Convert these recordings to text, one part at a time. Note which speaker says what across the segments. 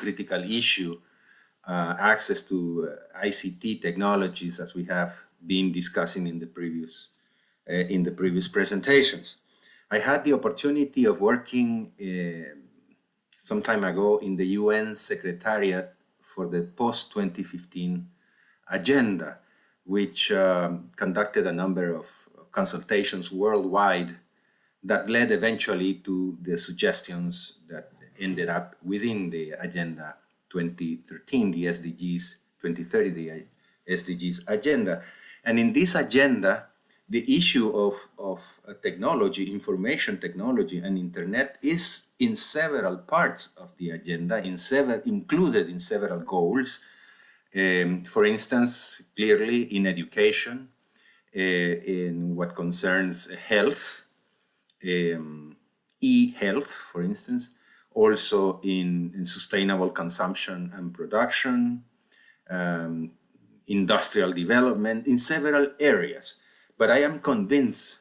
Speaker 1: critical issue, uh, access to uh, ICT technologies as we have been discussing in the previous uh, in the previous presentations. I had the opportunity of working uh, some time ago in the UN Secretariat for the post-2015 agenda, which um, conducted a number of consultations worldwide that led eventually to the suggestions that ended up within the Agenda 2013, the SDGs 2030, the SDGs agenda. And in this agenda, the issue of, of uh, technology, information technology and internet is in several parts of the agenda, in several, included in several goals. Um, for instance, clearly in education, uh, in what concerns health, um, e-health, for instance, also in, in, sustainable consumption and production, um, industrial development, in several areas. But I am convinced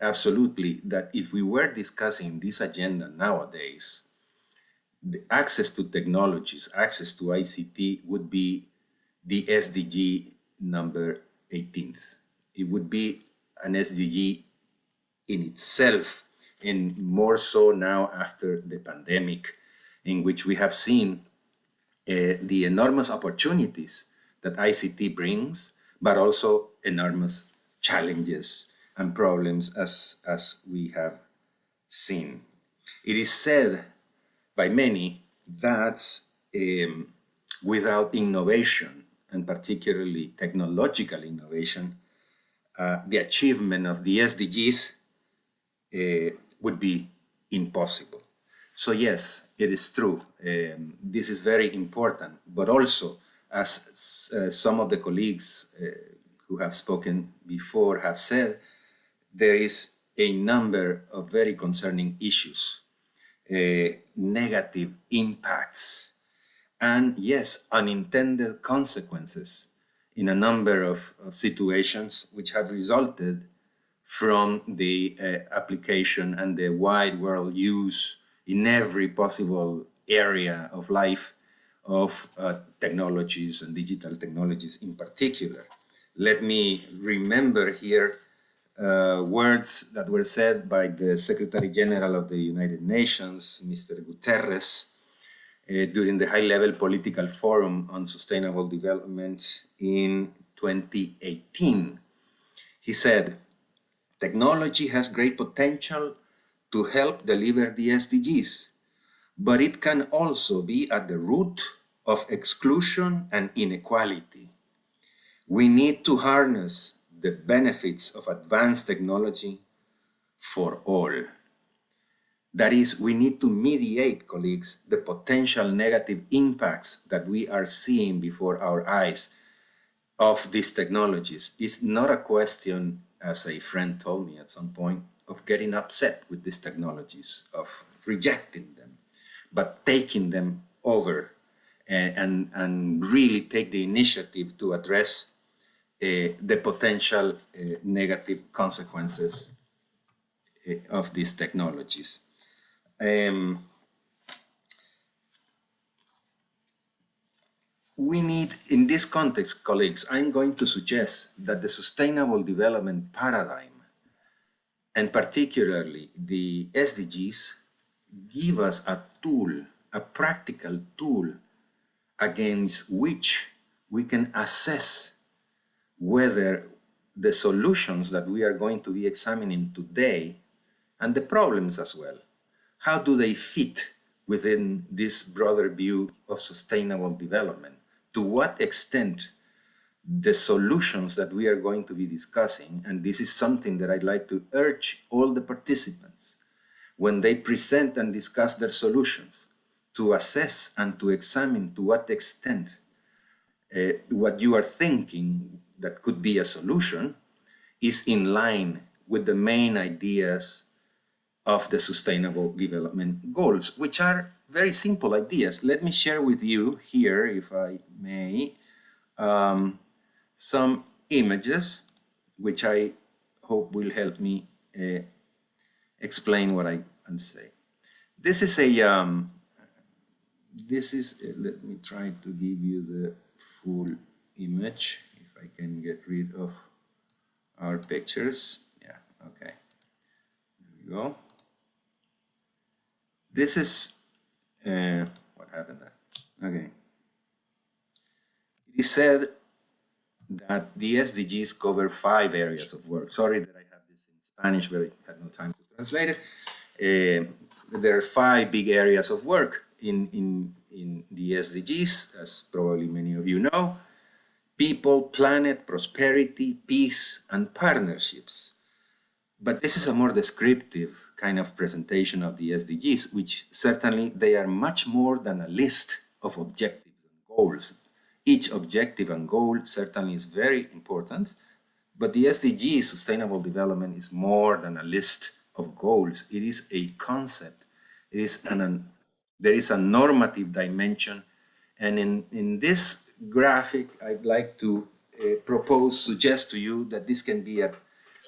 Speaker 1: absolutely that if we were discussing this agenda nowadays, the access to technologies, access to ICT would be the SDG number 18th. It would be an SDG in itself and more so now after the pandemic in which we have seen uh, the enormous opportunities that ICT brings, but also enormous challenges and problems as, as we have seen. It is said by many that um, without innovation, and particularly technological innovation, uh, the achievement of the SDGs uh, would be impossible. So yes, it is true. Um, this is very important, but also as uh, some of the colleagues uh, who have spoken before have said, there is a number of very concerning issues, uh, negative impacts, and yes, unintended consequences in a number of, of situations which have resulted from the uh, application and the wide world use in every possible area of life of uh, technologies and digital technologies in particular let me remember here uh, words that were said by the Secretary General of the United Nations, Mr. Guterres, uh, during the high-level political forum on sustainable development in 2018. He said, technology has great potential to help deliver the SDGs, but it can also be at the root of exclusion and inequality. We need to harness the benefits of advanced technology for all. That is, we need to mediate, colleagues, the potential negative impacts that we are seeing before our eyes of these technologies. It's not a question, as a friend told me at some point, of getting upset with these technologies, of rejecting them, but taking them over and, and, and really take the initiative to address uh, the potential uh, negative consequences uh, of these technologies. Um, we need, in this context, colleagues, I'm going to suggest that the sustainable development paradigm, and particularly the SDGs, give us a tool, a practical tool against which we can assess whether the solutions that we are going to be examining today and the problems as well, how do they fit within this broader view of sustainable development? To what extent the solutions that we are going to be discussing, and this is something that I'd like to urge all the participants, when they present and discuss their solutions, to assess and to examine to what extent uh, what you are thinking that could be a solution is in line with the main ideas of the Sustainable Development Goals, which are very simple ideas. Let me share with you here, if I may, um, some images, which I hope will help me uh, explain what I am saying. This is a um, this is, uh, let me try to give you the full image, if I can get rid of our pictures. Yeah, okay. There we go. This is, uh, what happened there? Okay. It is said that the SDGs cover five areas of work. Sorry that I have this in Spanish, but I had no time to translate it. Uh, there are five big areas of work in, in, in the SDGs, as probably many of you know. People, planet, prosperity, peace, and partnerships. But this is a more descriptive kind of presentation of the SDGs, which certainly they are much more than a list of objectives and goals. Each objective and goal certainly is very important, but the SDG, Sustainable Development, is more than a list of goals. It is a concept. It is an, an there is a normative dimension. And in, in this graphic, I'd like to uh, propose, suggest to you that this can be a,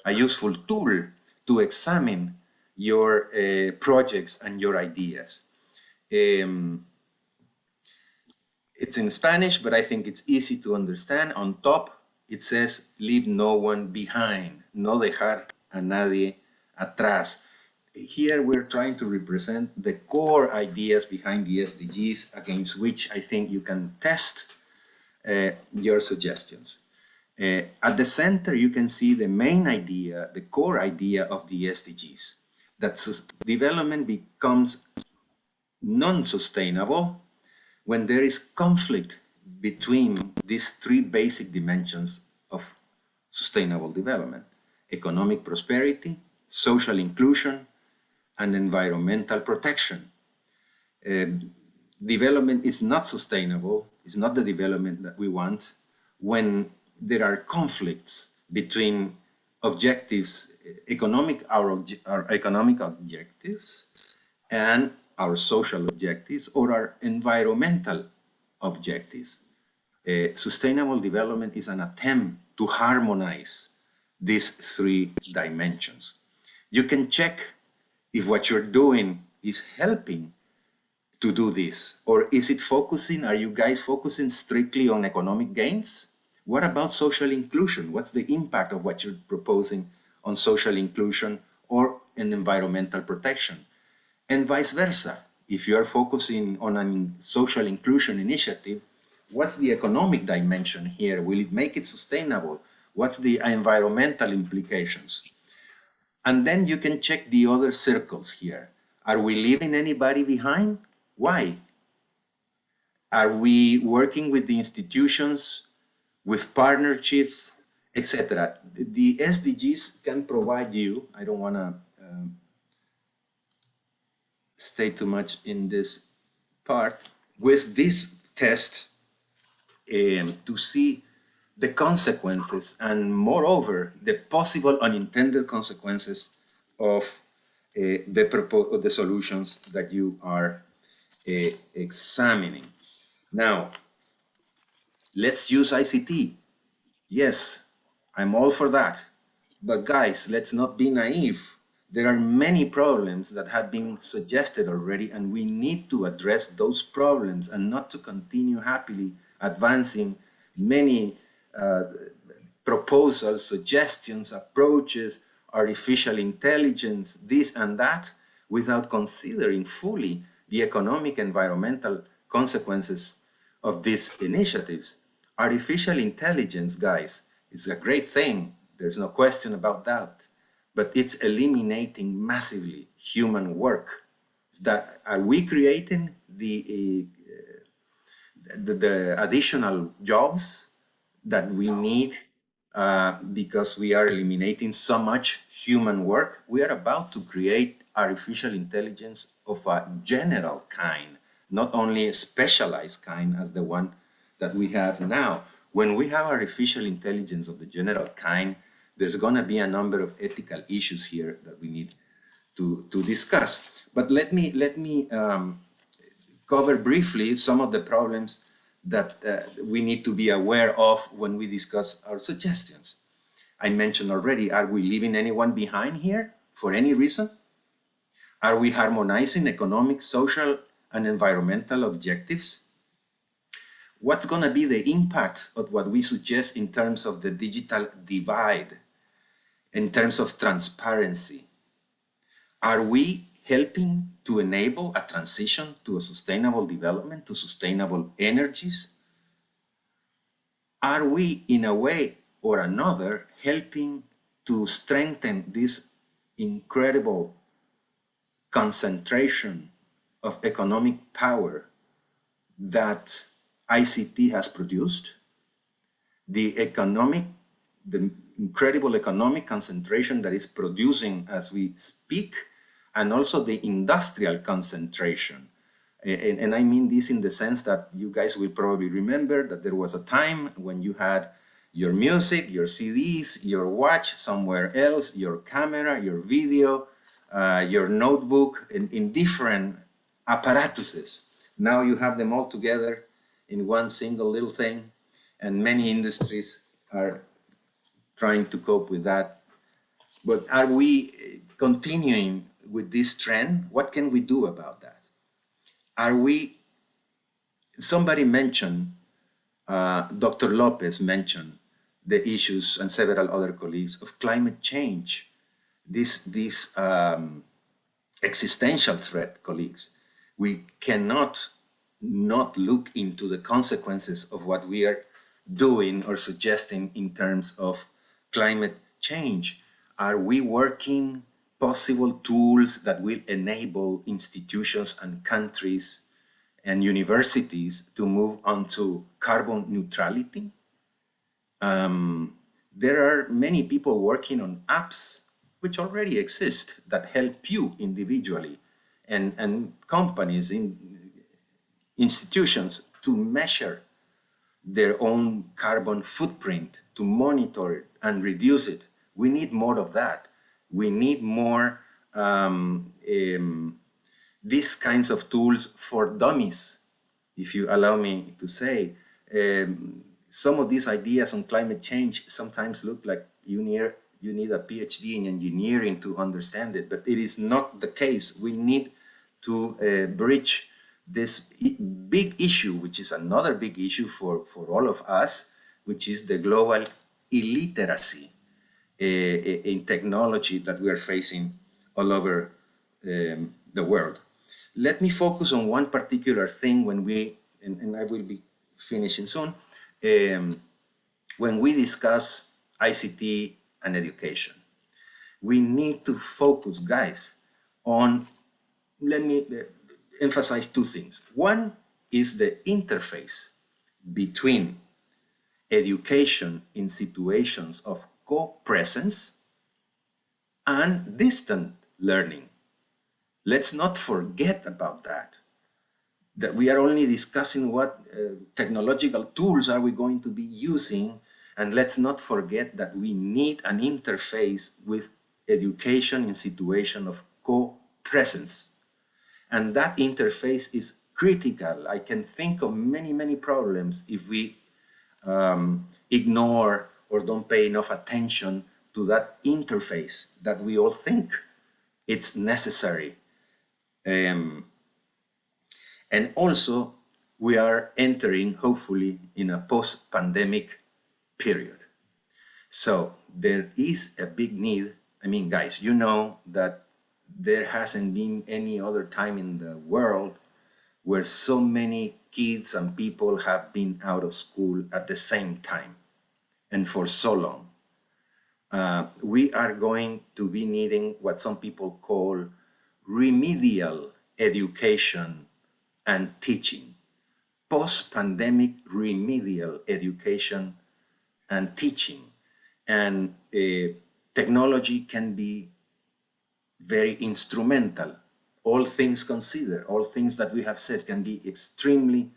Speaker 1: a useful tool to examine your uh, projects and your ideas. Um, it's in Spanish, but I think it's easy to understand. On top, it says, leave no one behind, no dejar a nadie atrás here we're trying to represent the core ideas behind the SDGs against which I think you can test uh, your suggestions. Uh, at the center, you can see the main idea, the core idea of the SDGs, that development becomes non-sustainable when there is conflict between these three basic dimensions of sustainable development, economic prosperity, social inclusion, and environmental protection. Uh, development is not sustainable, it's not the development that we want when there are conflicts between objectives, economic, our, our economic objectives and our social objectives or our environmental objectives. Uh, sustainable development is an attempt to harmonize these three dimensions. You can check if what you're doing is helping to do this? Or is it focusing, are you guys focusing strictly on economic gains? What about social inclusion? What's the impact of what you're proposing on social inclusion or in environmental protection? And vice versa. If you are focusing on a social inclusion initiative, what's the economic dimension here? Will it make it sustainable? What's the environmental implications? And then you can check the other circles here. Are we leaving anybody behind? Why? Are we working with the institutions, with partnerships, etc.? The SDGs can provide you, I don't want to um, stay too much in this part, with this test um, to see the consequences and moreover the possible unintended consequences of uh, the, the solutions that you are uh, examining. Now, let's use ICT. Yes, I'm all for that. But guys, let's not be naive. There are many problems that have been suggested already and we need to address those problems and not to continue happily advancing many uh, proposals, suggestions, approaches, artificial intelligence, this and that, without considering fully the economic environmental consequences of these initiatives. Artificial intelligence, guys, is a great thing. There's no question about that. But it's eliminating massively human work. Is that are we creating the, uh, the, the additional jobs that we need uh, because we are eliminating so much human work. We are about to create artificial intelligence of a general kind, not only a specialized kind as the one that we have now. When we have artificial intelligence of the general kind, there's going to be a number of ethical issues here that we need to, to discuss. But let me, let me um, cover briefly some of the problems that uh, we need to be aware of when we discuss our suggestions. I mentioned already, are we leaving anyone behind here for any reason? Are we harmonizing economic, social, and environmental objectives? What's going to be the impact of what we suggest in terms of the digital divide, in terms of transparency? Are we helping to enable a transition to a sustainable development, to sustainable energies? Are we, in a way or another, helping to strengthen this incredible concentration of economic power that ICT has produced, the economic, the incredible economic concentration that is producing as we speak, and also the industrial concentration. And, and, I mean this in the sense that you guys will probably remember that there was a time when you had your music, your CDs, your watch somewhere else, your camera, your video, uh, your notebook in, in different apparatuses. Now you have them all together in one single little thing and many industries are trying to cope with that. But are we continuing with this trend? What can we do about that? Are we, somebody mentioned, uh, Dr. Lopez mentioned the issues and several other colleagues of climate change. This, this um, existential threat, colleagues. We cannot not look into the consequences of what we are doing or suggesting in terms of climate change. Are we working possible tools that will enable institutions and countries and universities to move on to carbon neutrality? Um, there are many people working on apps which already exist that help you individually and, and companies in institutions to measure their own carbon footprint, to monitor it and reduce it. We need more of that. We need more um, um, these kinds of tools for dummies, if you allow me to say. Um, some of these ideas on climate change sometimes look like you need, you need a PhD in engineering to understand it, but it is not the case. We need to uh, bridge this big issue, which is another big issue for, for all of us, which is the global illiteracy uh, in technology that we are facing all over um, the world. Let me focus on one particular thing when we, and, and I will be finishing soon, um, when we discuss ICT and education. We need to focus, guys, on, let me uh, emphasize two things. One is the interface between education in situations of co-presence and distant learning. Let's not forget about that. That we are only discussing what uh, technological tools are we going to be using and let's not forget that we need an interface with education in situation of co-presence. And that interface is critical. I can think of many, many problems if we um, ignore or don't pay enough attention to that interface that we all think it's necessary. Um, and also, we are entering, hopefully, in a post-pandemic period. So there is a big need. I mean, guys, you know that there hasn't been any other time in the world where so many kids and people have been out of school at the same time and for so long. Uh, we are going to be needing what some people call remedial education and teaching, post-pandemic remedial education and teaching. And uh, technology can be very instrumental. All things considered, all things that we have said can be extremely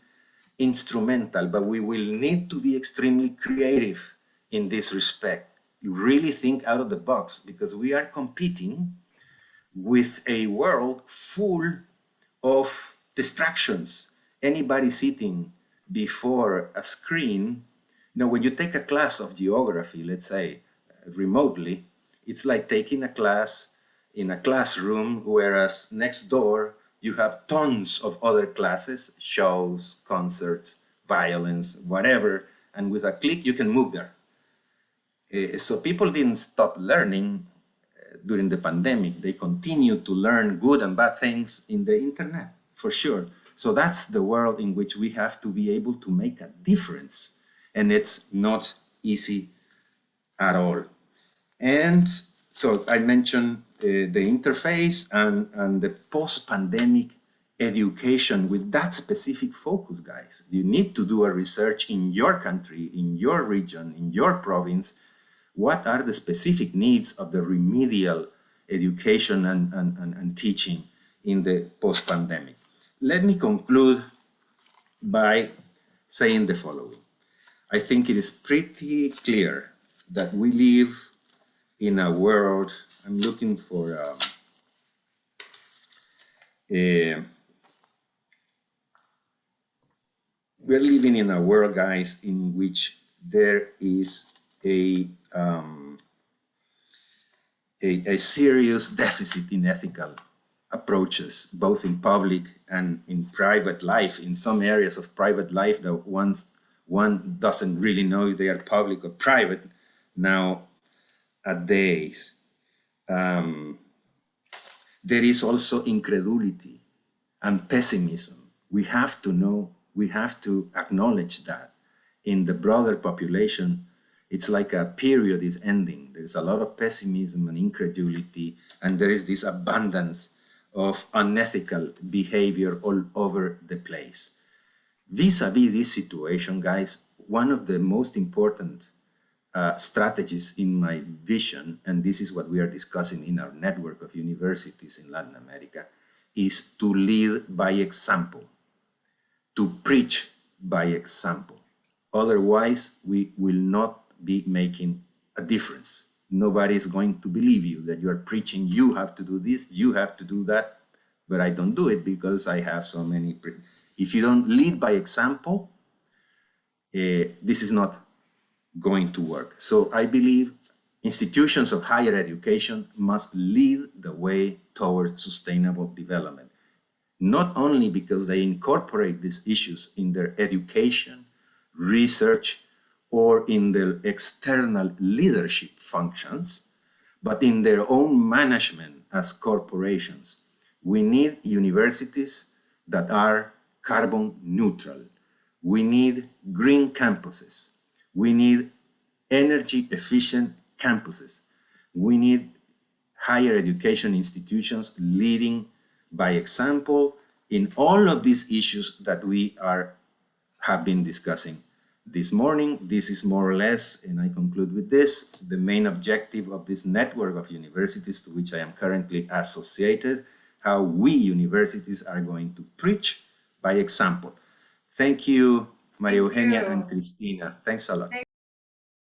Speaker 1: instrumental, but we will need to be extremely creative in this respect. You really think out of the box because we are competing with a world full of distractions. Anybody sitting before a screen, you know, when you take a class of geography, let's say remotely, it's like taking a class in a classroom, whereas next door you have tons of other classes, shows, concerts, violence, whatever, and with a click you can move there. Uh, so people didn't stop learning uh, during the pandemic. They continued to learn good and bad things in the internet, for sure. So that's the world in which we have to be able to make a difference. And it's not easy at all. And so I mentioned Eh, the interface and, and the post-pandemic education with that specific focus, guys. You need to do a research in your country, in your region, in your province. What are the specific needs of the remedial education and, and, and, and teaching in the post-pandemic? Let me conclude by saying the following. I think it is pretty clear that we live in a world, I'm looking for um, a, we're living in a world, guys, in which there is a, um, a, a serious deficit in ethical approaches, both in public and in private life. In some areas of private life that once one doesn't really know if they are public or private now a days. Um, there is also incredulity and pessimism. We have to know, we have to acknowledge that in the broader population, it's like a period is ending. There's a lot of pessimism and incredulity, and there is this abundance of unethical behavior all over the place. Vis-a-vis -vis this situation, guys, one of the most important uh, strategies in my vision, and this is what we are discussing in our network of universities in Latin America, is to lead by example, to preach by example. Otherwise, we will not be making a difference. Nobody is going to believe you that you are preaching, you have to do this, you have to do that, but I don't do it because I have so many. If you don't lead by example, uh, this is not going to work. So I believe institutions of higher education must lead the way toward sustainable development, not only because they incorporate these issues in their education, research, or in their external leadership functions, but in their own management as corporations. We need universities that are carbon neutral. We need green campuses. We need energy efficient campuses. We need higher education institutions leading by example in all of these issues that we are have been discussing this morning. This is more or less, and I conclude with this, the main objective of this network of universities to which I am currently associated, how we universities are going to preach by example. Thank you, Maria Eugenia and Cristina. Thanks a lot.